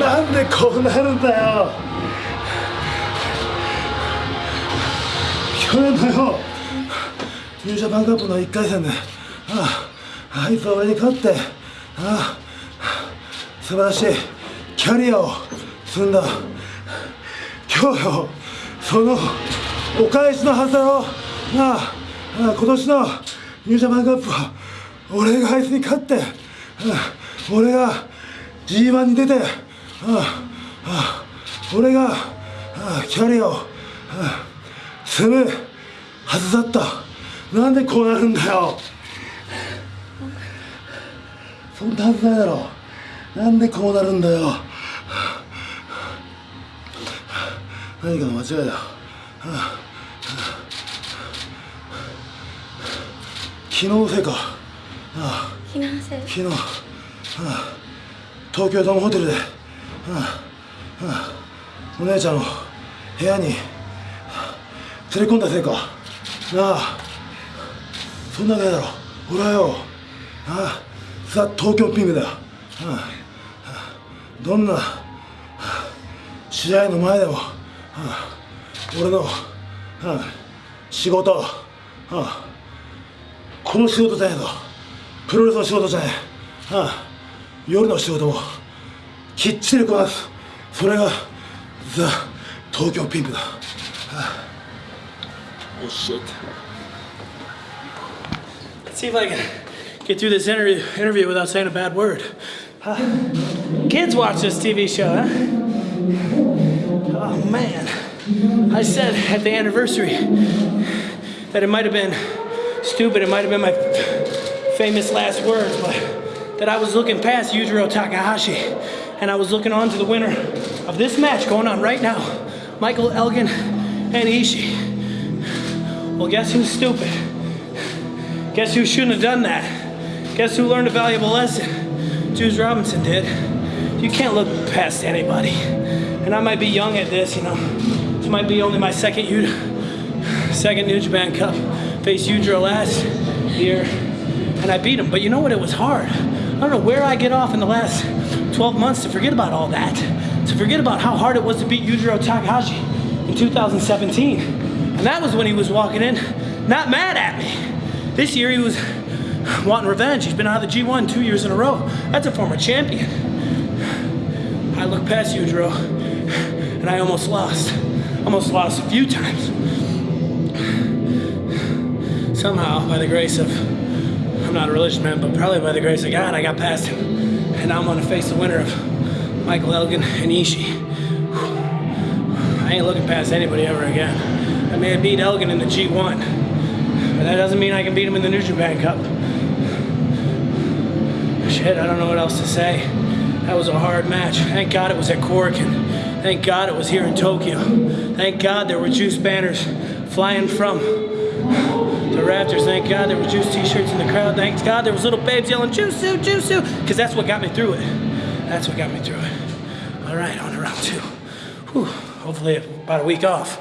なんでこうなるんだよ。去年のよ。ニュージャパンカップの1回戦で。あああいつは俺に勝って。ああ素晴らしい。キャリアを積んだ。今日よそのお返しのはずだろ。なあああ今年のニュージャパンカップは俺があいつに勝って。ああ俺が G1 に出てああ俺がああキャリアをああ積むはずだった。なんでこうなるんだよ。そんなはずないだろ。なんでこうなるんだよ。何かの間違いだ。昨日のせいか。あ気のせいあ昨日ああ東京ドームホテルでああああお姉ちゃんを部屋に連れ込んだせいか。なあ。そんなわけないだろ。俺はよ。ああ。ザ東京ピンクだよ。ああああどんな試合の前でもああ俺のああ仕事。ああこの仕事じゃないぞ。プロレスの仕事じゃないああ夜の仕事もきっちりこなすそれがザ東京ピンクだ Oh shit. Let's see if I can get through this interview, interview without saying a bad word. Huh? Kids watch this TV show, huh? Oh man. I said at the anniversary that it might have been stupid, it might have been my famous last words, but that I was looking past Yujiro Takahashi and I was looking on to the winner of this match going on right now, Michael Elgin and Ishii. Well, guess who's stupid? Guess who shouldn't have done that? Guess who learned a valuable lesson? Juice Robinson did. You can't look past anybody. And I might be young at this, you know. This might be only my second U second New Japan Cup. Faced Yujiro last year, and I beat him. But you know what? It was hard. I don't know where I get off in the last 12 months to forget about all that. To forget about how hard it was to beat Yujiro Takahashi in 2017. And that was when he was walking in, not mad at me. This year he was wanting revenge. He's been out of the G1 two years in a row. That's a former champion. I looked past Yujiro and I almost lost. Almost lost a few times. Somehow, by the grace of, I'm not a religious man, but probably by the grace of God, I got past him. And now I'm gonna face the winner of Michael Elgin and Ishii. I ain't looking past anybody ever again. I may have beat Elgin in the G1, but that doesn't mean I can beat him in the New Japan Cup. Shit, I don't know what else to say. That was a hard match. Thank God it was at Korakuen. Thank God it was here in Tokyo. Thank God there were juice banners flying from the rafters. Thank God there were juice t-shirts in the crowd. Thank God there was little babes yelling, Juice-Sue, Juice-Sue, because that's what got me through it. That's what got me through it. All right, on to round two. Whew. Hopefully about a week off.